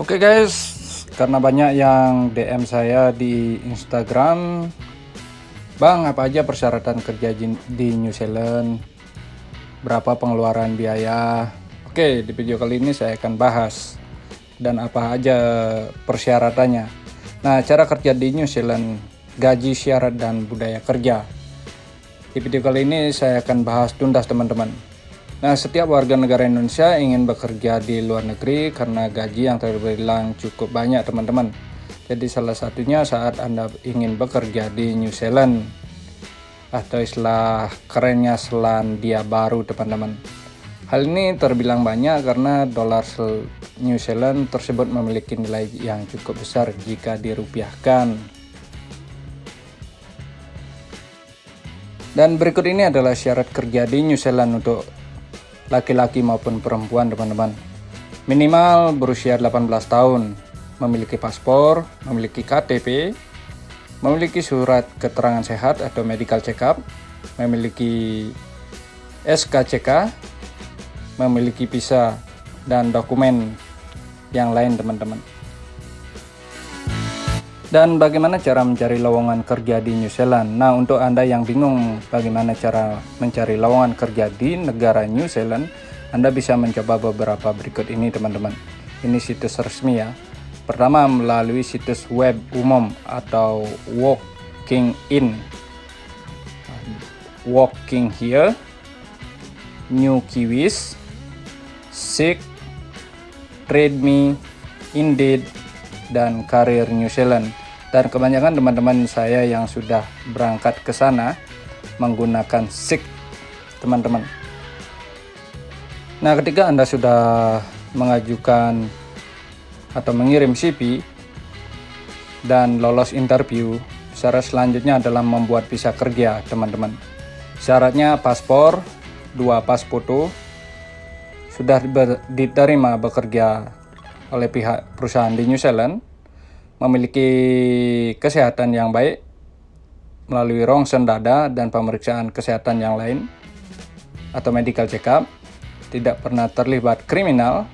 Oke guys, karena banyak yang DM saya di Instagram, Bang, apa aja persyaratan kerja di New Zealand? Berapa pengeluaran biaya? Oke, di video kali ini saya akan bahas dan apa aja persyaratannya. Nah, cara kerja di New Zealand, gaji, syarat, dan budaya kerja. Di video kali ini saya akan bahas tuntas teman-teman. Nah, setiap warga negara Indonesia ingin bekerja di luar negeri karena gaji yang terbilang cukup banyak, teman-teman. Jadi salah satunya saat Anda ingin bekerja di New Zealand atau istilah kerennya Selandia Baru, teman-teman. Hal ini terbilang banyak karena dolar New Zealand tersebut memiliki nilai yang cukup besar jika dirupiahkan. Dan berikut ini adalah syarat kerja di New Zealand untuk laki-laki maupun perempuan teman-teman. Minimal berusia 18 tahun, memiliki paspor, memiliki KTP, memiliki surat keterangan sehat atau medical check-up, memiliki SKCK, memiliki visa dan dokumen yang lain teman-teman. Dan bagaimana cara mencari lowongan kerja di New Zealand? Nah, untuk Anda yang bingung bagaimana cara mencari lowongan kerja di negara New Zealand, Anda bisa mencoba beberapa berikut ini, teman-teman. Ini situs resmi ya. Pertama, melalui situs web umum atau Walking In. Walking Here, New Kiwis, Seek, Trade Me, Indeed, dan Career New Zealand dan kebanyakan teman-teman saya yang sudah berangkat ke sana menggunakan SIG teman-teman. Nah ketika anda sudah mengajukan atau mengirim CV dan lolos interview syarat selanjutnya adalah membuat visa kerja teman-teman. Syaratnya paspor dua pas foto sudah diterima bekerja oleh pihak perusahaan di New Zealand memiliki kesehatan yang baik melalui rongsen dada dan pemeriksaan kesehatan yang lain atau medical check-up, tidak pernah terlibat kriminal,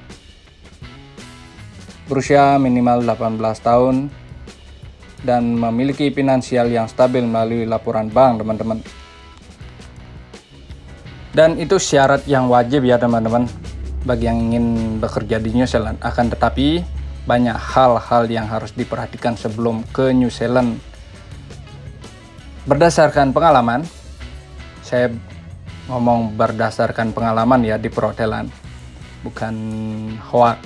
berusia minimal 18 tahun, dan memiliki finansial yang stabil melalui laporan bank, teman-teman. Dan itu syarat yang wajib ya, teman-teman, bagi yang ingin bekerja di New Zealand. Akan tetapi, banyak hal-hal yang harus diperhatikan sebelum ke New Zealand. Berdasarkan pengalaman, saya ngomong berdasarkan pengalaman ya di perhotelan, bukan hoax.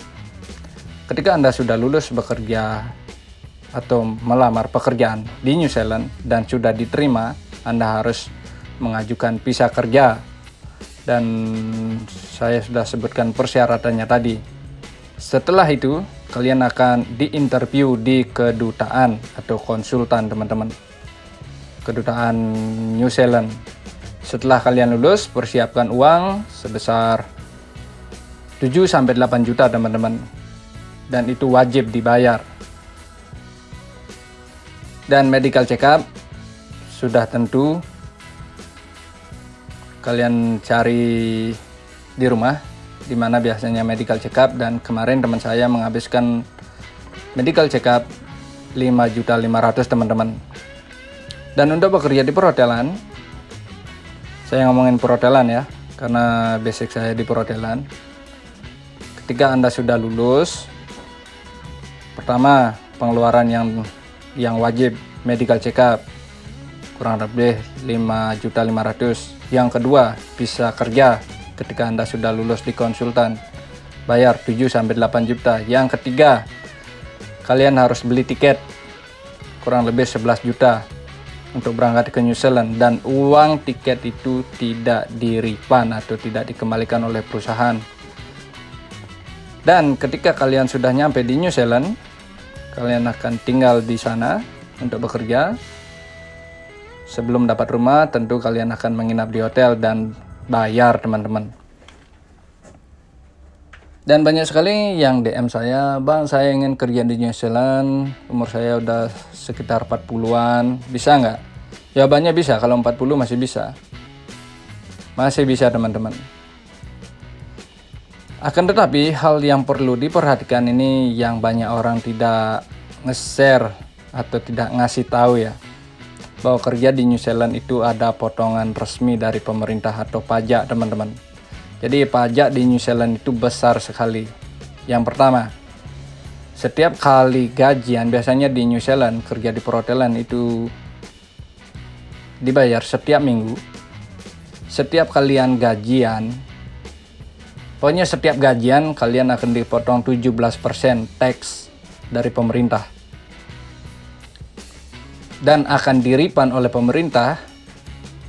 Ketika Anda sudah lulus bekerja atau melamar pekerjaan di New Zealand dan sudah diterima, Anda harus mengajukan visa kerja dan saya sudah sebutkan persyaratannya tadi. Setelah itu, kalian akan diinterview di kedutaan atau konsultan teman-teman. Kedutaan New Zealand. Setelah kalian lulus persiapkan uang sebesar 7-8 juta teman-teman. Dan itu wajib dibayar. Dan medical check up sudah tentu. Kalian cari di rumah di mana biasanya medical check up dan kemarin teman saya menghabiskan medical check up 5 juta 500 teman-teman. Dan untuk bekerja di perhotelan saya ngomongin perhotelan ya karena basic saya di perhotelan. Ketika anda sudah lulus pertama pengeluaran yang yang wajib medical check up kurang lebih 5 juta 500 yang kedua bisa kerja ketika Anda sudah lulus di konsultan. Bayar 7-8 juta. Yang ketiga, kalian harus beli tiket kurang lebih 11 juta untuk berangkat ke New Zealand dan uang tiket itu tidak di refund atau tidak dikembalikan oleh perusahaan. Dan ketika kalian sudah nyampe di New Zealand, kalian akan tinggal di sana untuk bekerja. Sebelum dapat rumah, tentu kalian akan menginap di hotel dan bayar teman-teman. Dan banyak sekali yang DM saya bang saya ingin kerja di New Zealand umur saya udah sekitar 40an bisa nggak? Jawabannya bisa kalau 40 masih bisa. Masih bisa teman-teman. Akan tetapi hal yang perlu diperhatikan ini yang banyak orang tidak nge-share atau tidak ngasih tahu ya bahwa kerja di New Zealand itu ada potongan resmi dari pemerintah atau pajak teman-teman. Jadi pajak di New Zealand itu besar sekali. Yang pertama setiap kali gajian biasanya di New Zealand kerja di perhotelan itu dibayar setiap minggu. Setiap kalian gajian pokoknya setiap gajian kalian akan dipotong 17% tax dari pemerintah dan akan diripan oleh pemerintah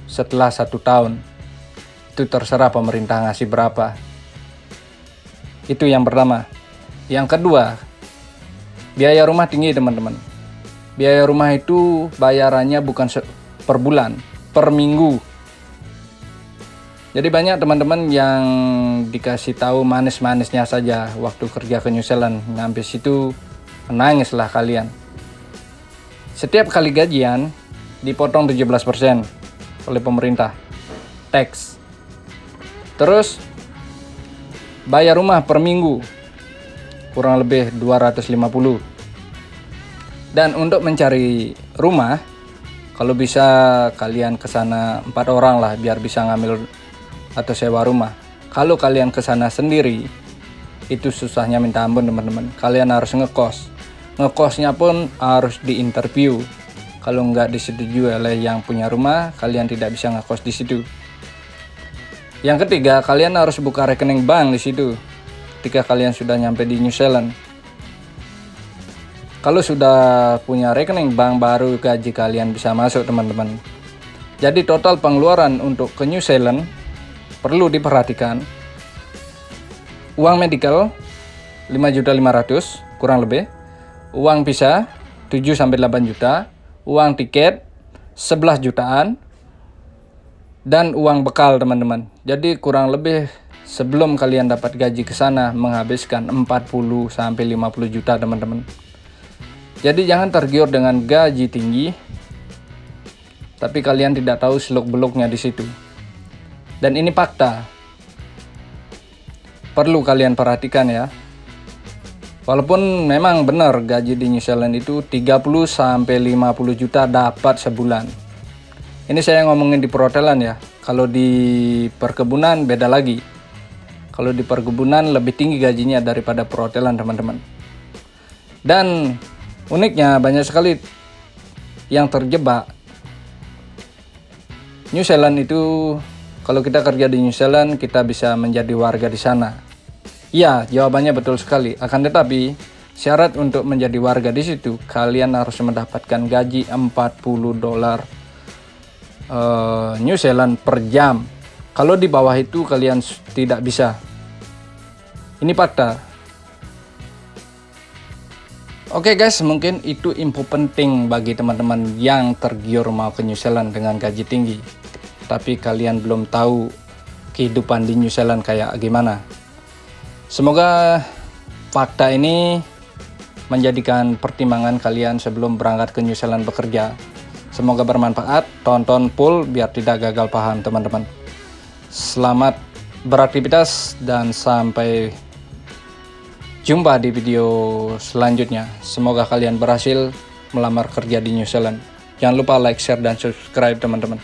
setelah satu tahun. Itu terserah pemerintah ngasih berapa. Itu yang pertama. Yang kedua, biaya rumah tinggi teman-teman. Biaya rumah itu bayarannya bukan per bulan, per minggu. Jadi banyak teman-teman yang dikasih tahu manis-manisnya saja waktu kerja ke New Zealand. Sampai situ menangislah kalian setiap kali gajian dipotong 17% oleh pemerintah. Tax. Terus bayar rumah per minggu kurang lebih 250. Dan untuk mencari rumah kalau bisa kalian ke sana empat orang lah biar bisa ngambil atau sewa rumah. Kalau kalian ke sana sendiri itu susahnya minta ampun teman-teman. Kalian harus ngekos ngekosnya pun harus diinterview. Kalau nggak disetujui oleh yang punya rumah kalian tidak bisa ngekos di situ. Yang ketiga kalian harus buka rekening bank di situ ketika kalian sudah nyampe di New Zealand. Kalau sudah punya rekening bank baru gaji kalian bisa masuk teman-teman. Jadi total pengeluaran untuk ke New Zealand perlu diperhatikan. Uang medical 5.500 kurang lebih uang visa 7 sampai 8 juta, uang tiket 11 jutaan dan uang bekal teman-teman. Jadi kurang lebih sebelum kalian dapat gaji ke sana menghabiskan 40 sampai 50 juta teman-teman. Jadi jangan tergiur dengan gaji tinggi tapi kalian tidak tahu seluk-beluknya di situ. Dan ini fakta. Perlu kalian perhatikan ya. Walaupun memang benar gaji di New Zealand itu 30 sampai 50 juta dapat sebulan. Ini saya ngomongin di perhotelan ya. Kalau di perkebunan beda lagi. Kalau di perkebunan lebih tinggi gajinya daripada perhotelan teman-teman. Dan uniknya banyak sekali yang terjebak. New Zealand itu kalau kita kerja di New Zealand kita bisa menjadi warga di sana Ya, jawabannya betul sekali. Akan tetapi, syarat untuk menjadi warga di situ, kalian harus mendapatkan gaji 40 dolar uh, New Zealand per jam. Kalau di bawah itu kalian tidak bisa. Ini fakta. Oke okay guys, mungkin itu info penting bagi teman-teman yang tergiur mau ke New Zealand dengan gaji tinggi. Tapi kalian belum tahu kehidupan di New Zealand kayak gimana. Semoga fakta ini menjadikan pertimbangan kalian sebelum berangkat ke New Zealand bekerja. Semoga bermanfaat, tonton full biar tidak gagal paham teman-teman. Selamat beraktivitas dan sampai jumpa di video selanjutnya. Semoga kalian berhasil melamar kerja di New Zealand. Jangan lupa like, share, dan subscribe teman-teman.